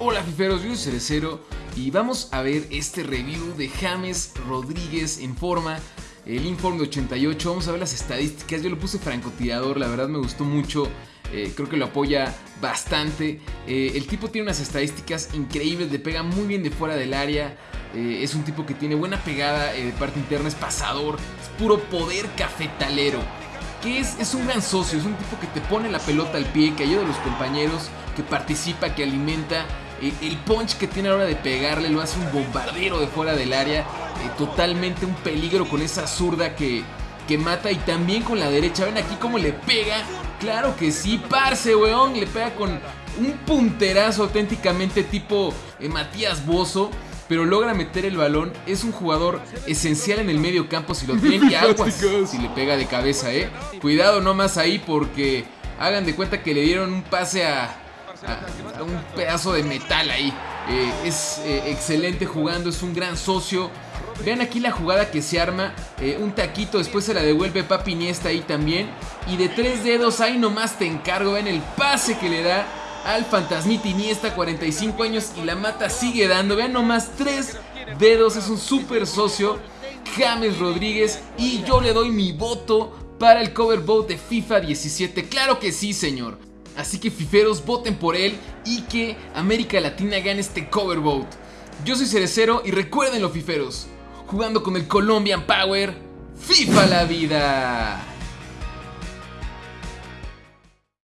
Hola fiferos, yo soy Cerecero y vamos a ver este review de James Rodríguez en forma, el Informe de 88, vamos a ver las estadísticas, yo lo puse francotirador, la verdad me gustó mucho, eh, creo que lo apoya bastante, eh, el tipo tiene unas estadísticas increíbles, le pega muy bien de fuera del área, eh, es un tipo que tiene buena pegada de parte interna, es pasador, es puro poder cafetalero. Que es, es un gran socio, es un tipo que te pone la pelota al pie, que ayuda a los compañeros, que participa, que alimenta. El punch que tiene a la hora de pegarle lo hace un bombardero de fuera del área. Eh, totalmente un peligro con esa zurda que, que mata. Y también con la derecha. Ven aquí cómo le pega. Claro que sí, parce, weón. Le pega con un punterazo auténticamente tipo eh, Matías Bozo pero logra meter el balón. Es un jugador esencial en el medio campo si lo tienen. Y aguas si le pega de cabeza, eh. Cuidado nomás ahí porque hagan de cuenta que le dieron un pase a, un pedazo de metal ahí. Eh, es eh, excelente jugando, es un gran socio. Vean aquí la jugada que se arma. Eh, un taquito, después se la devuelve Papi Iniesta ahí también. Y de tres dedos, ahí nomás te encargo. Ven el pase que le da al fantasmita Iniesta, 45 años y la mata sigue dando. Vean nomás, tres dedos, es un super socio. James Rodríguez y yo le doy mi voto para el cover vote de FIFA 17. Claro que sí, señor. Así que fiferos, voten por él y que América Latina gane este cover vote. Yo soy Cerecero y recuerden los fiferos, jugando con el Colombian Power, FIFA la vida.